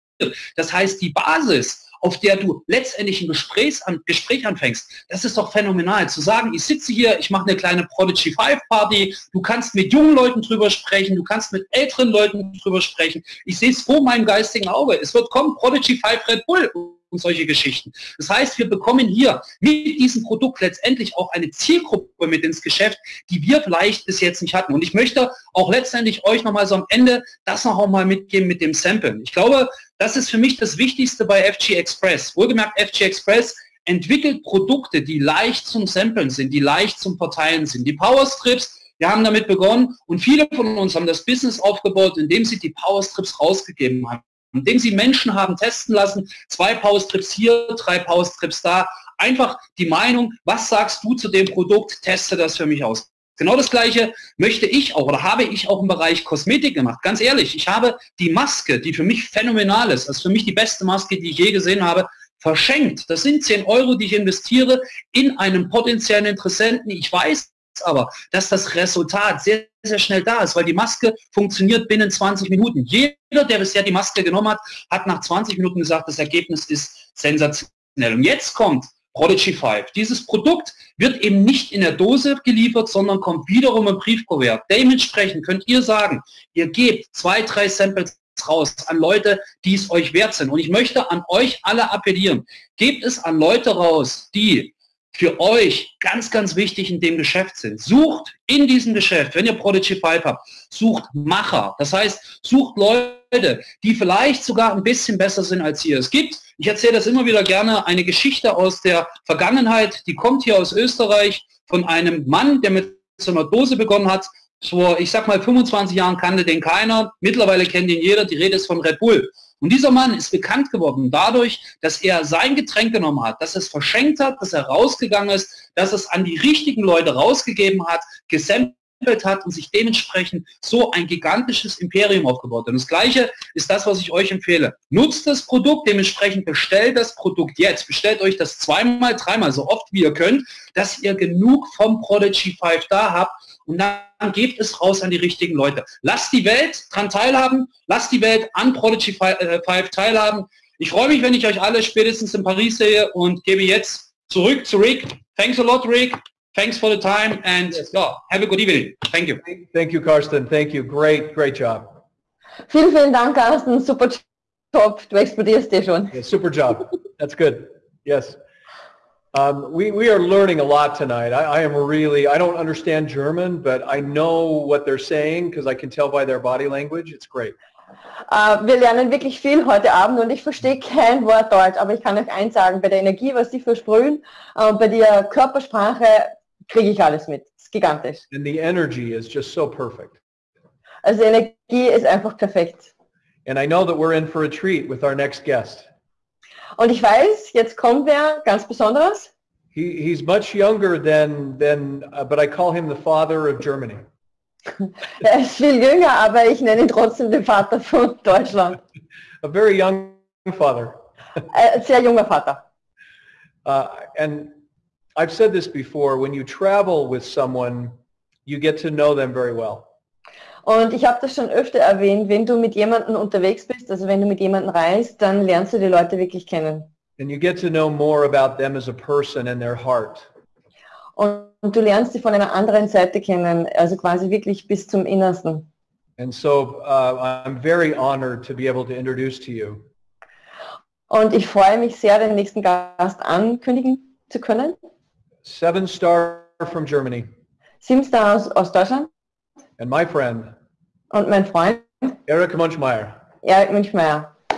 Das heißt, die Basis, auf der du letztendlich ein Gespräch, an, Gespräch anfängst, das ist doch phänomenal. Zu sagen, ich sitze hier, ich mache eine kleine Prodigy 5 Party, du kannst mit jungen Leuten drüber sprechen, du kannst mit älteren Leuten drüber sprechen. Ich sehe es vor meinem geistigen Auge. Es wird kommen, Prodigy 5 Red Bull und solche Geschichten. Das heißt, wir bekommen hier mit diesem Produkt letztendlich auch eine Zielgruppe mit ins Geschäft, die wir vielleicht bis jetzt nicht hatten. Und ich möchte auch letztendlich euch nochmal so am Ende das noch mal mitgeben mit dem Sample. Ich glaube, das ist für mich das Wichtigste bei FG Express. Wohlgemerkt, FG Express entwickelt Produkte, die leicht zum Samplen sind, die leicht zum Verteilen sind. Die Power Strips, wir haben damit begonnen und viele von uns haben das Business aufgebaut, indem sie die Power Strips rausgegeben haben. Indem sie Menschen haben testen lassen, zwei Power Strips hier, drei Power Strips da. Einfach die Meinung, was sagst du zu dem Produkt, teste das für mich aus. Genau das gleiche möchte ich auch oder habe ich auch im Bereich Kosmetik gemacht. Ganz ehrlich, ich habe die Maske, die für mich phänomenal ist, das ist für mich die beste Maske, die ich je gesehen habe, verschenkt. Das sind 10 Euro, die ich investiere in einen potenziellen Interessenten. Ich weiß aber, dass das Resultat sehr, sehr schnell da ist, weil die Maske funktioniert binnen 20 Minuten. Jeder, der bisher die Maske genommen hat, hat nach 20 Minuten gesagt, das Ergebnis ist sensationell. Und jetzt kommt Prodigy 5. Dieses Produkt wird eben nicht in der Dose geliefert, sondern kommt wiederum im Briefkuvert. Dementsprechend könnt ihr sagen, ihr gebt zwei, drei Samples raus an Leute, die es euch wert sind. Und ich möchte an euch alle appellieren, gebt es an Leute raus, die für euch ganz, ganz wichtig in dem Geschäft sind. Sucht in diesem Geschäft, wenn ihr Prodigy 5 habt, sucht Macher. Das heißt, sucht Leute, die vielleicht sogar ein bisschen besser sind als ihr. Es gibt, ich erzähle das immer wieder gerne, eine Geschichte aus der Vergangenheit, die kommt hier aus Österreich von einem Mann, der mit so einer Dose begonnen hat. Vor, ich sag mal, 25 Jahren kannte den keiner. Mittlerweile kennt ihn jeder. Die Rede ist von Red Bull. Und dieser Mann ist bekannt geworden dadurch, dass er sein Getränk genommen hat, dass es verschenkt hat, dass er rausgegangen ist, dass es an die richtigen Leute rausgegeben hat, gesampelt hat und sich dementsprechend so ein gigantisches Imperium aufgebaut hat. Und das Gleiche ist das, was ich euch empfehle. Nutzt das Produkt, dementsprechend bestellt das Produkt jetzt. Bestellt euch das zweimal, dreimal, so oft wie ihr könnt, dass ihr genug vom Prodigy 5 da habt und dann gebt es raus an die richtigen Leute. Lasst die Welt dran teilhaben, lasst die Welt an Prodigy 5 äh, teilhaben. Ich freue mich, wenn ich euch alle spätestens in Paris sehe und gebe jetzt zurück zu Rick. Thanks a lot, Rick. Thanks for the time and yes. yeah, have a good evening. Thank you. Thank you, Karsten. Thank you. Great, great job. Vielen, vielen Dank, Carsten. Super Job. Du explodierst dir schon. Yeah, super job. That's good. Yes. Um, we, we are learning a lot tonight. I, I, am really, I don't understand German, but I know what they're saying because I can tell by their body language. It's great. Uh, wir lernen wirklich viel heute Abend und ich verstehe kein Wort Deutsch, aber ich kann euch eins sagen, bei der Energie, was sie versprühen, uh, bei der Körpersprache kriege ich alles mit. Es ist gigantisch. And the energy is just so perfect. Also Energie ist einfach perfekt. And I know that we're in for a treat with our next guest. Und ich weiß, jetzt kommt wer ganz Besonderes. He, he's much younger than, than uh, but I call him the father of Germany. er ist viel jünger, aber ich nenne ihn trotzdem den Vater von Deutschland. A very young father. Ein sehr junger Vater. Uh, and I've said this before, when you travel with someone, you get to know them very well. Und ich habe das schon öfter erwähnt, wenn du mit jemandem unterwegs bist, also wenn du mit jemandem reist, dann lernst du die Leute wirklich kennen. And you get to know more about them as a person and their heart. Und, du lernst sie von einer anderen Seite kennen, also quasi wirklich bis zum Innersten. And so uh, I'm very honored to be able to introduce to you. Und ich freue mich sehr, den nächsten Gast ankündigen zu können. Seven Star from Germany. Sieben Star aus, aus Deutschland. And my friend. Und mein Freund. Eric Munchmeyer. Eric Munchmeyer.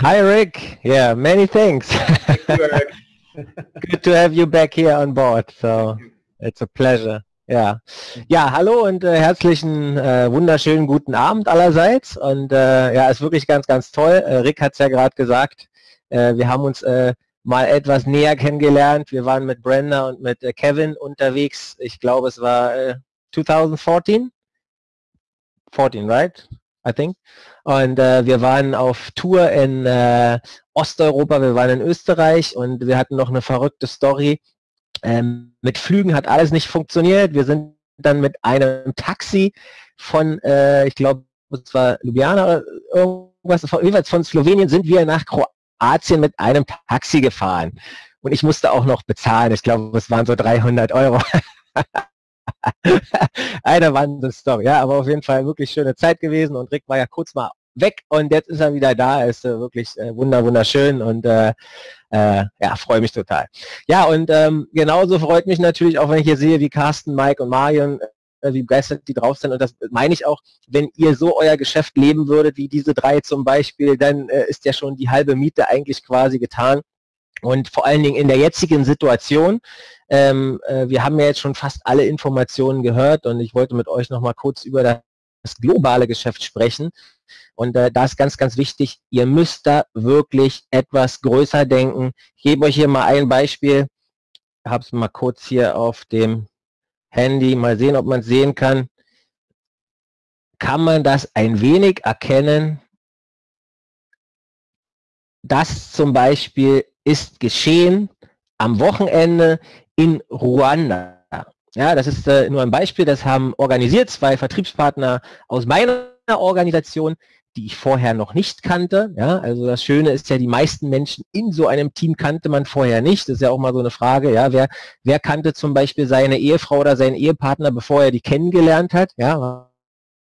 Hi Rick. Yeah, many thanks. Thank you, Eric. Good to have you back here on board. So it's a pleasure. Ja, ja, hallo und äh, herzlichen äh, wunderschönen guten Abend allerseits. Und äh, ja, ist wirklich ganz, ganz toll. Äh, Rick hat es ja gerade gesagt. Äh, wir haben uns äh, mal etwas näher kennengelernt. Wir waren mit Brenda und mit äh, Kevin unterwegs. Ich glaube, es war äh, 2014. 14, right? I think. Und äh, wir waren auf Tour in äh, Osteuropa, wir waren in Österreich und wir hatten noch eine verrückte Story. Ähm, mit Flügen hat alles nicht funktioniert. Wir sind dann mit einem Taxi von, äh, ich glaube, es war Ljubljana oder irgendwas, jeweils von Slowenien sind wir nach Kroatien Kroatien mit einem Taxi gefahren. Und ich musste auch noch bezahlen. Ich glaube, es waren so 300 Euro. Eine Wahnsinn-Story. Ja, aber auf jeden Fall wirklich schöne Zeit gewesen. Und Rick war ja kurz mal weg und jetzt ist er wieder da. Ist äh, wirklich äh, wunder wunderschön und äh, äh, ja, freue mich total. Ja, und ähm, genauso freut mich natürlich auch, wenn ich hier sehe, wie Carsten, Mike und Marion wie begeistert die drauf sind. Und das meine ich auch, wenn ihr so euer Geschäft leben würdet, wie diese drei zum Beispiel, dann äh, ist ja schon die halbe Miete eigentlich quasi getan. Und vor allen Dingen in der jetzigen Situation, ähm, äh, wir haben ja jetzt schon fast alle Informationen gehört und ich wollte mit euch nochmal kurz über das globale Geschäft sprechen. Und äh, da ist ganz, ganz wichtig, ihr müsst da wirklich etwas größer denken. Ich gebe euch hier mal ein Beispiel. Ich habe es mal kurz hier auf dem Handy, mal sehen, ob man es sehen kann, kann man das ein wenig erkennen. Das zum Beispiel ist geschehen am Wochenende in Ruanda. Ja, das ist äh, nur ein Beispiel, das haben organisiert zwei Vertriebspartner aus meiner Organisation die ich vorher noch nicht kannte. Ja, also das Schöne ist ja, die meisten Menschen in so einem Team kannte man vorher nicht. Das ist ja auch mal so eine Frage, ja, wer, wer kannte zum Beispiel seine Ehefrau oder seinen Ehepartner, bevor er die kennengelernt hat? Ja,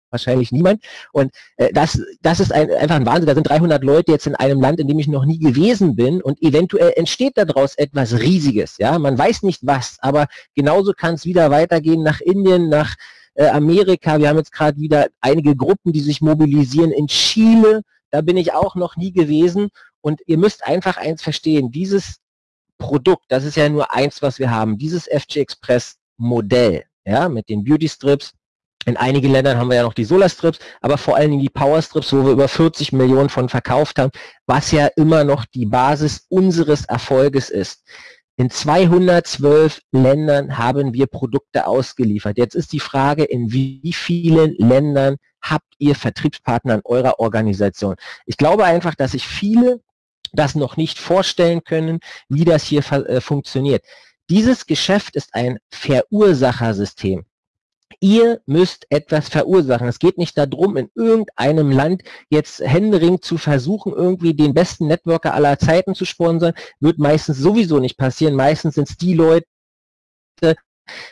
wahrscheinlich niemand. Und äh, das, das ist ein, einfach ein Wahnsinn. Da sind 300 Leute jetzt in einem Land, in dem ich noch nie gewesen bin und eventuell entsteht daraus etwas Riesiges. Ja, man weiß nicht was, aber genauso kann es wieder weitergehen nach Indien, nach äh, Amerika. Wir haben jetzt gerade wieder einige Gruppen, die sich mobilisieren in Chile. Da bin ich auch noch nie gewesen. Und ihr müsst einfach eins verstehen, dieses Produkt, das ist ja nur eins, was wir haben, dieses FG Express Modell, ja, mit den Beauty Strips, in einigen Ländern haben wir ja noch die Solarstrips, aber vor allen Dingen die Powerstrips, wo wir über 40 Millionen von verkauft haben, was ja immer noch die Basis unseres Erfolges ist. In 212 Ländern haben wir Produkte ausgeliefert. Jetzt ist die Frage, in wie vielen Ländern habt ihr Vertriebspartner in eurer Organisation? Ich glaube einfach, dass sich viele das noch nicht vorstellen können, wie das hier äh, funktioniert. Dieses Geschäft ist ein Verursachersystem. Ihr müsst etwas verursachen. Es geht nicht darum, in irgendeinem Land jetzt Händering zu versuchen, irgendwie den besten Networker aller Zeiten zu sponsern. Wird meistens sowieso nicht passieren. Meistens sind es die Leute,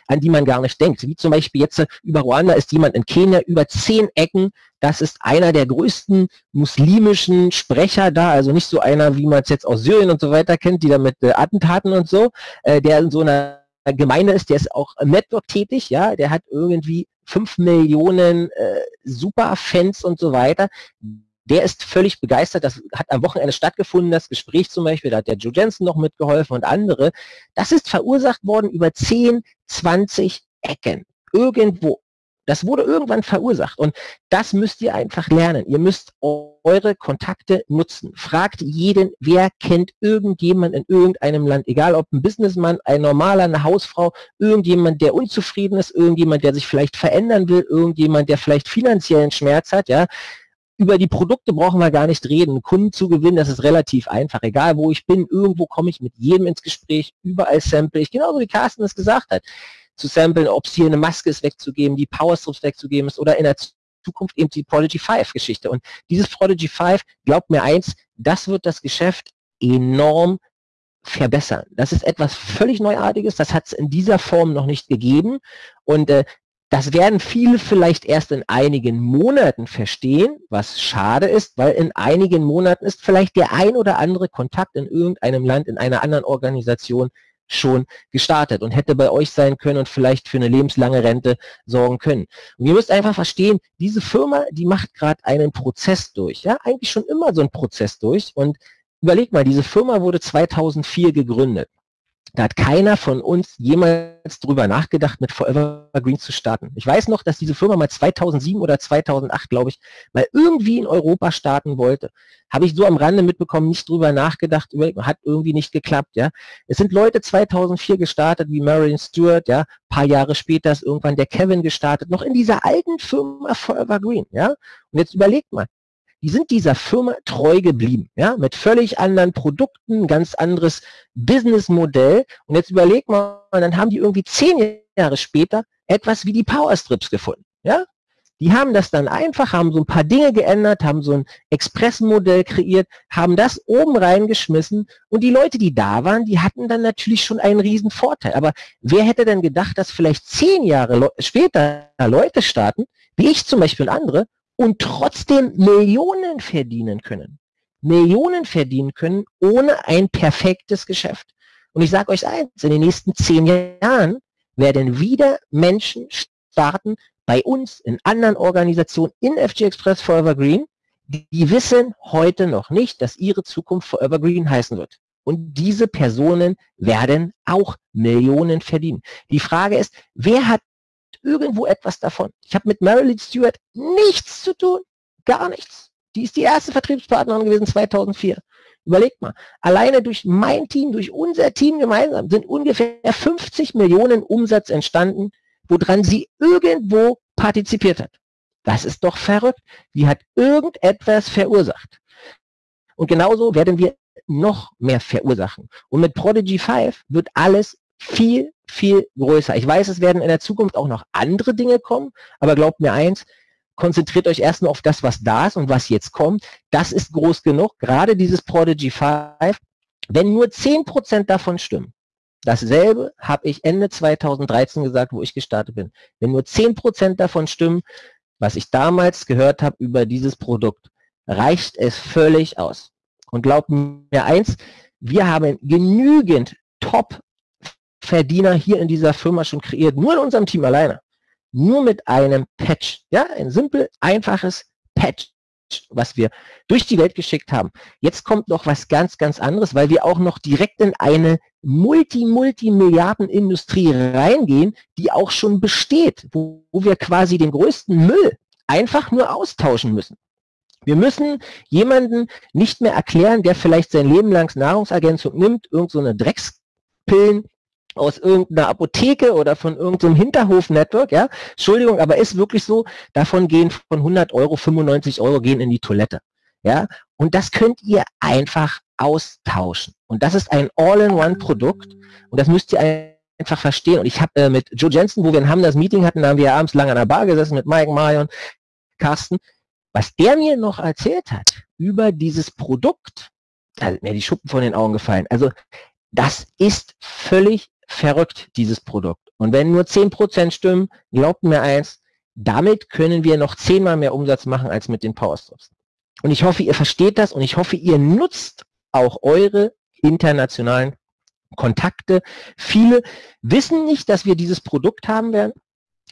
an die man gar nicht denkt. Wie zum Beispiel jetzt äh, über Ruanda ist jemand in Kenia über zehn Ecken. Das ist einer der größten muslimischen Sprecher da, also nicht so einer, wie man es jetzt aus Syrien und so weiter kennt, die da mit äh, Attentaten und so, äh, der in so einer Gemeinde ist, der ist auch im Network tätig, ja, der hat irgendwie fünf Millionen äh, Superfans und so weiter. Der ist völlig begeistert. Das hat am Wochenende stattgefunden, das Gespräch zum Beispiel, da hat der Joe Jensen noch mitgeholfen und andere. Das ist verursacht worden über 10, 20 Ecken. Irgendwo das wurde irgendwann verursacht und das müsst ihr einfach lernen. Ihr müsst eure Kontakte nutzen. Fragt jeden, wer kennt irgendjemand in irgendeinem Land, egal ob ein Businessmann, ein normaler, eine Hausfrau, irgendjemand, der unzufrieden ist, irgendjemand, der sich vielleicht verändern will, irgendjemand, der vielleicht finanziellen Schmerz hat, ja. Über die Produkte brauchen wir gar nicht reden. Kunden zu gewinnen, das ist relativ einfach. Egal wo ich bin, irgendwo komme ich mit jedem ins Gespräch, überall sample ich, genauso wie Carsten es gesagt hat zu samplen, ob es hier eine Maske ist wegzugeben, die Power Strips wegzugeben ist oder in der Zukunft eben die Prodigy 5 Geschichte. Und dieses Prodigy 5, glaubt mir eins, das wird das Geschäft enorm verbessern. Das ist etwas völlig Neuartiges, das hat es in dieser Form noch nicht gegeben und äh, das werden viele vielleicht erst in einigen Monaten verstehen, was schade ist, weil in einigen Monaten ist vielleicht der ein oder andere Kontakt in irgendeinem Land, in einer anderen Organisation schon gestartet und hätte bei euch sein können und vielleicht für eine lebenslange Rente sorgen können. Und ihr müsst einfach verstehen, diese Firma, die macht gerade einen Prozess durch. Ja, eigentlich schon immer so ein Prozess durch. Und überleg mal, diese Firma wurde 2004 gegründet. Da hat keiner von uns jemals drüber nachgedacht, mit Forever Green zu starten. Ich weiß noch, dass diese Firma mal 2007 oder 2008, glaube ich, mal irgendwie in Europa starten wollte. Habe ich so am Rande mitbekommen, nicht drüber nachgedacht, hat irgendwie nicht geklappt, ja. Es sind Leute 2004 gestartet, wie Marion Stewart, ja. Ein paar Jahre später ist irgendwann der Kevin gestartet, noch in dieser alten Firma Forever Green, ja. Und jetzt überlegt mal, die sind dieser Firma treu geblieben, ja, mit völlig anderen Produkten, ganz anderes Businessmodell. Und jetzt überleg mal, dann haben die irgendwie zehn Jahre später etwas wie die Powerstrips gefunden, ja. Die haben das dann einfach, haben so ein paar Dinge geändert, haben so ein Expressmodell kreiert, haben das oben reingeschmissen und die Leute, die da waren, die hatten dann natürlich schon einen riesen Vorteil. Aber wer hätte denn gedacht, dass vielleicht zehn Jahre später Leute starten, wie ich zum Beispiel und andere, und trotzdem Millionen verdienen können. Millionen verdienen können ohne ein perfektes Geschäft. Und ich sage euch eins, in den nächsten zehn Jahren werden wieder Menschen starten bei uns in anderen Organisationen in FG Express Forever Green, die wissen heute noch nicht, dass ihre Zukunft Forever Green heißen wird. Und diese Personen werden auch Millionen verdienen. Die Frage ist, wer hat irgendwo etwas davon. Ich habe mit Marilyn Stewart nichts zu tun, gar nichts. Die ist die erste Vertriebspartnerin gewesen 2004. Überlegt mal, alleine durch mein Team, durch unser Team gemeinsam sind ungefähr 50 Millionen Umsatz entstanden, woran sie irgendwo partizipiert hat. Das ist doch verrückt. Die hat irgendetwas verursacht. Und genauso werden wir noch mehr verursachen. Und mit Prodigy 5 wird alles viel, viel größer. Ich weiß, es werden in der Zukunft auch noch andere Dinge kommen, aber glaubt mir eins, konzentriert euch erstmal auf das, was da ist und was jetzt kommt. Das ist groß genug, gerade dieses Prodigy 5. Wenn nur 10% davon stimmen, dasselbe habe ich Ende 2013 gesagt, wo ich gestartet bin. Wenn nur 10% davon stimmen, was ich damals gehört habe über dieses Produkt, reicht es völlig aus. Und glaubt mir eins, wir haben genügend Top-Verdiener hier in dieser Firma schon kreiert, nur in unserem Team alleine. Nur mit einem Patch. Ja, ein simpel, einfaches Patch was wir durch die Welt geschickt haben. Jetzt kommt noch was ganz, ganz anderes, weil wir auch noch direkt in eine Multi-Multi-Milliarden-Industrie reingehen, die auch schon besteht, wo, wo wir quasi den größten Müll einfach nur austauschen müssen. Wir müssen jemanden nicht mehr erklären, der vielleicht sein Leben lang Nahrungsergänzung nimmt, irgendeine so Dreckspillen aus irgendeiner Apotheke oder von irgendeinem Hinterhof-Network, ja, Entschuldigung, aber ist wirklich so, davon gehen von 100 Euro 95 Euro gehen in die Toilette, ja, und das könnt ihr einfach austauschen. Und das ist ein All-in-One-Produkt und das müsst ihr einfach verstehen. Und ich habe äh, mit Joe Jensen, wo wir ein das Meeting hatten, da haben wir abends lang an der Bar gesessen mit Mike, Marion, Carsten, was der mir noch erzählt hat über dieses Produkt, da sind mir die Schuppen von den Augen gefallen. Also das ist völlig verrückt, dieses Produkt. Und wenn nur 10% stimmen, glaubt mir eins, damit können wir noch zehnmal mehr Umsatz machen als mit den Powerstrips. Und ich hoffe, ihr versteht das und ich hoffe, ihr nutzt auch eure internationalen Kontakte. Viele wissen nicht, dass wir dieses Produkt haben werden.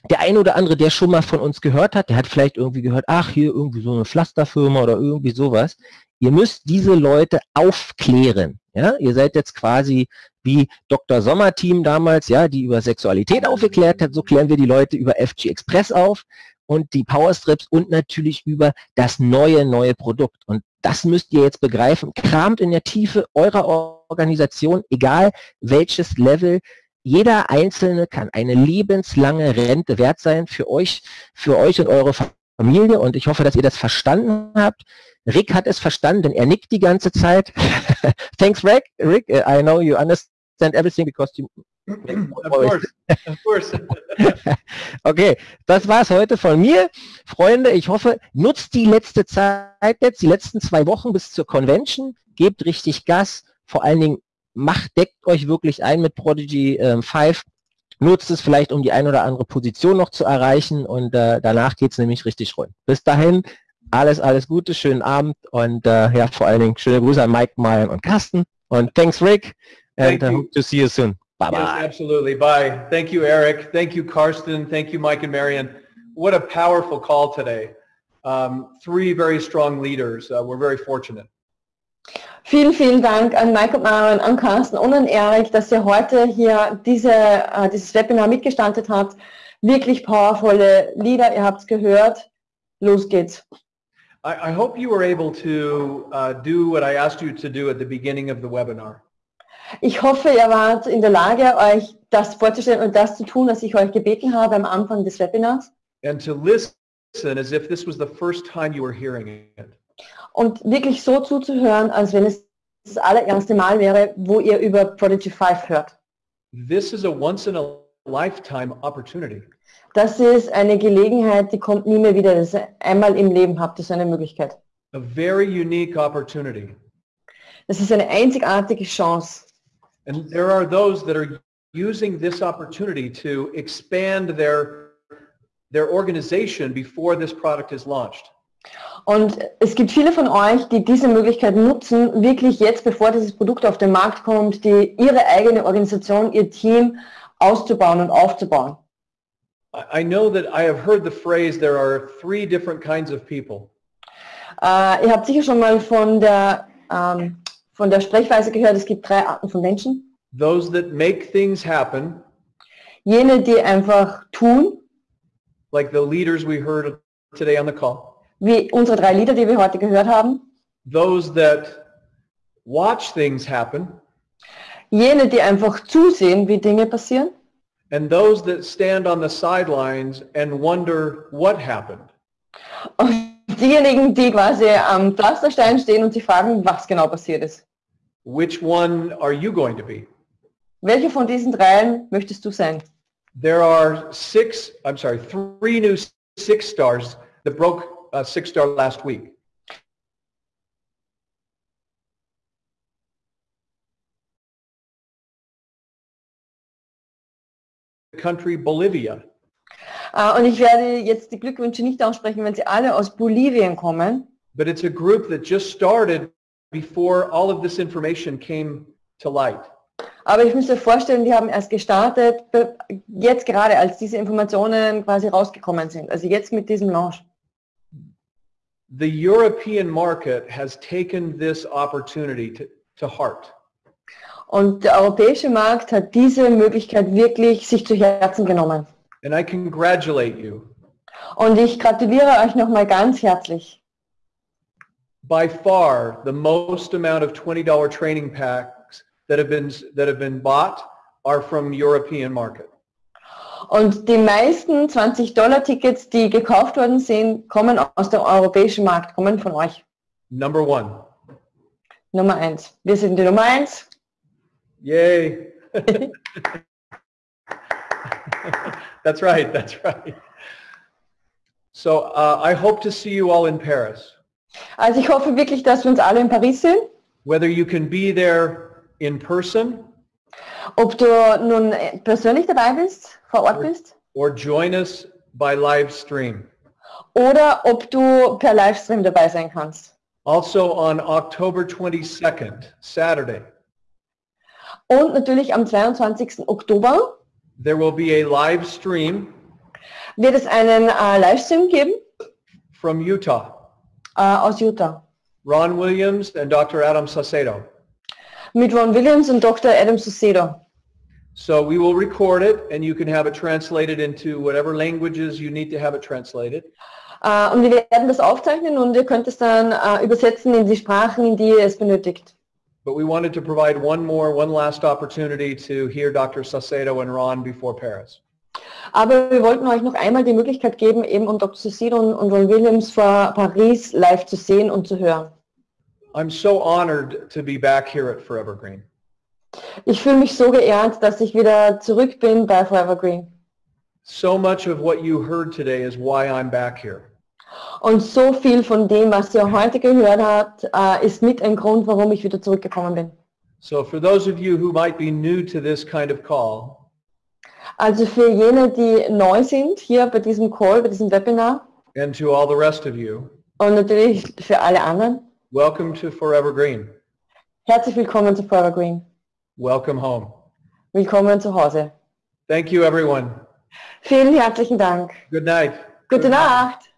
Der eine oder andere, der schon mal von uns gehört hat, der hat vielleicht irgendwie gehört, ach, hier irgendwie so eine Pflasterfirma oder irgendwie sowas. Ihr müsst diese Leute aufklären. Ja, ihr seid jetzt quasi wie Dr. Sommerteam damals, ja, die über Sexualität aufgeklärt hat. So klären wir die Leute über FG Express auf und die Powerstrips und natürlich über das neue, neue Produkt. Und das müsst ihr jetzt begreifen. Kramt in der Tiefe eurer Organisation, egal welches Level. Jeder Einzelne kann eine lebenslange Rente wert sein für euch, für euch und eure Familie. Und ich hoffe, dass ihr das verstanden habt. Rick hat es verstanden, denn er nickt die ganze Zeit. Thanks, Rick. Rick, I know you understand everything because you of course, of course. okay, das war's heute von mir. Freunde, ich hoffe, nutzt die letzte Zeit jetzt, die letzten zwei Wochen bis zur Convention, gebt richtig Gas, vor allen Dingen macht, deckt euch wirklich ein mit Prodigy ähm, 5, nutzt es vielleicht, um die ein oder andere Position noch zu erreichen und äh, danach geht's nämlich richtig rund. Bis dahin, alles, alles Gute, schönen Abend und äh, ja, vor allen Dingen schöne Grüße an Mike, Marion und Carsten und thanks Rick and Thank uh, hope to see you soon. Bye Yes, bye. absolutely. Bye. Thank you, Eric. Thank you, Karsten. Thank you, Mike and Marion. What a powerful call today. Um, three very strong leaders. Uh, we're very fortunate. Vielen, vielen Dank an Mike und Marion, an Carsten und an Erik, dass ihr heute hier diese, äh, dieses Webinar mitgestaltet habt. Wirklich powervolle Lieder, ihr habt es gehört. Los geht's. I, I hope you were able to uh, do what I asked you to do at the beginning of the webinar. Ich hoffe, ihr wart in der Lage, euch das vorzustellen und das zu tun, was ich euch gebeten habe am Anfang des Webinars. and to listen as if this was the first time you were hearing it. Und wirklich so zuzuhören, als wenn es das allererste Mal wäre, wo ihr über Prodigy 5 hört. This is a once in a lifetime opportunity. Das ist eine Gelegenheit, die kommt nie mehr wieder. Das ist einmal im Leben habt ihr so eine Möglichkeit. A very unique opportunity. Das ist eine einzigartige Chance. And there are those that are using this opportunity to expand their, their organization before this product is launched. Und es gibt viele von euch, die diese Möglichkeit nutzen, wirklich jetzt, bevor dieses Produkt auf den Markt kommt, die ihre eigene Organisation, ihr Team auszubauen und aufzubauen. I know that I have heard the phrase, there are three different kinds of people. Äh, ihr habt sicher schon mal von der, ähm, von der Sprechweise gehört, es gibt drei Arten von Menschen. Those that make things happen, Jene, die einfach tun, like the leaders we heard today on the call. Wie unsere drei Lieder, die wir heute gehört haben. Those that watch things happen, Jene, die einfach zusehen, wie Dinge passieren. and those that stand on the sidelines and wonder what happened. Und diejenigen, die quasi am Pflasterstein stehen und sich fragen, was genau passiert ist. Which one are you going to be? Welche von diesen dreien möchtest du sein? There are six, I'm sorry, three new six stars that broke uh, six star last week. Country Bolivia, Äh, und ich werde jetzt die Glückwünsche nicht aussprechen, wenn sie alle aus Bolivien kommen. But it's a group that just started before all of this information came to light. Aber ich muss mir vorstellen, die haben erst gestartet, jetzt gerade, als diese Informationen quasi rausgekommen sind. Also jetzt mit diesem Launch. The European market has taken this opportunity to, to heart. Und der europäische Markt hat diese Möglichkeit wirklich sich zu Herzen genommen. And I congratulate you. Und ich gratuliere euch nochmal ganz herzlich. By far the most amount of $20 training packs that have been that have been bought are from European market. Und die meisten 20-Dollar-Tickets, die gekauft worden sind, kommen aus dem europäischen Markt, kommen von euch. Number one. Nummer eins. Wir sind die Nummer eins. Yay. that's right, that's right. So uh, I hope to see you all in Paris. Also ich hoffe wirklich, dass wir uns alle in Paris sehen. Whether you can be there in person. Ob du nun persönlich dabei bist, vor Ort bist. Or join us by live stream. Oder ob du per Livestream dabei sein kannst. Also on October 22nd, Saturday. Und natürlich am 22. Oktober there will be a live stream wird es einen äh, Livestream geben from Utah. Äh, aus Utah. Ron Williams and Dr. Adam Sacedo. Mit Ron Williams und Dr. Adam Sacedo. So we will record it and you can have it translated into whatever languages you need to have it translated. Uh, und wir werden das aufzeichnen und ihr könnt es dann uh, übersetzen in die Sprachen, die es benötigt. But we wanted to provide one more, one last opportunity to hear Dr. Sacedo and Ron before Paris. Aber wir wollten euch noch einmal die Möglichkeit geben, eben um Dr. Sacedo und Ron Williams vor Paris live zu sehen und zu hören. I'm so honored to be back here at Forever Green. Ich fühle mich so geehrt, dass ich wieder zurück bin bei Forever Green. So much of what you heard today is why I'm back here. Und so viel von dem, was ihr heute gehört habt, uh, ist mit ein Grund, warum ich wieder zurückgekommen bin. So for those of you who might be new to this kind of call, also für jene, die neu sind hier bei diesem Call, bei diesem Webinar, and to all the rest of you, und natürlich für alle anderen, welcome to Forever Green. Herzlich willkommen zu Forever Green. Welcome home. Willkommen zu Hause. Thank you everyone. Vielen herzlichen Dank. Good night. Gute Nacht.